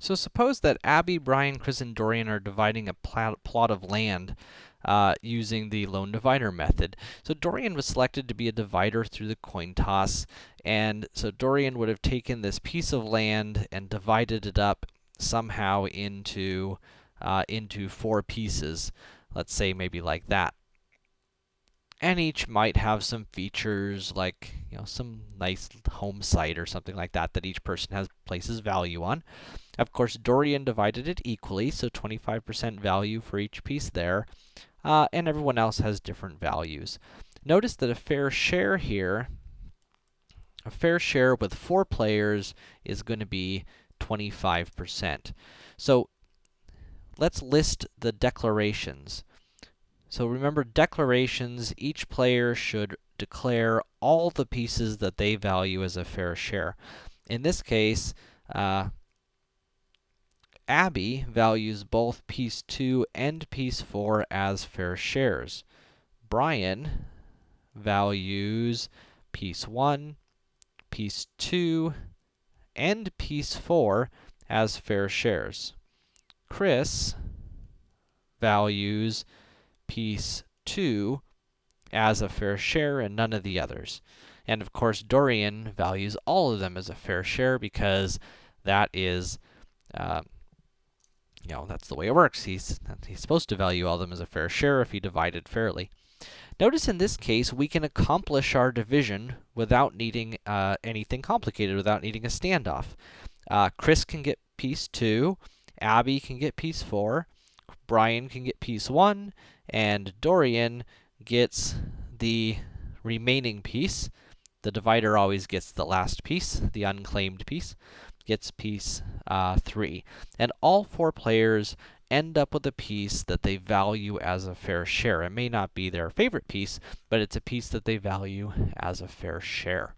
So suppose that Abby, Brian, Chris, and Dorian are dividing a plot of land uh, using the lone divider method. So Dorian was selected to be a divider through the coin toss, and so Dorian would have taken this piece of land and divided it up somehow into, uh, into four pieces. Let's say maybe like that and each might have some features like, you know, some nice home site or something like that that each person has places value on. Of course, Dorian divided it equally, so 25% value for each piece there, uh, and everyone else has different values. Notice that a fair share here, a fair share with four players is going to be 25%. So, let's list the declarations. So remember, declarations, each player should declare all the pieces that they value as a fair share. In this case, uh, Abby values both piece 2 and piece 4 as fair shares. Brian values piece 1, piece 2, and piece 4 as fair shares. Chris values piece 2 as a fair share and none of the others. And of course, Dorian values all of them as a fair share because that is, uh, you know, that's the way it works. He's, he's supposed to value all of them as a fair share if he divided fairly. Notice in this case, we can accomplish our division without needing uh, anything complicated, without needing a standoff. Uh, Chris can get piece 2, Abby can get piece 4, Brian can get piece 1, and Dorian gets the remaining piece. The divider always gets the last piece, the unclaimed piece, gets piece uh, 3. And all four players end up with a piece that they value as a fair share. It may not be their favorite piece, but it's a piece that they value as a fair share.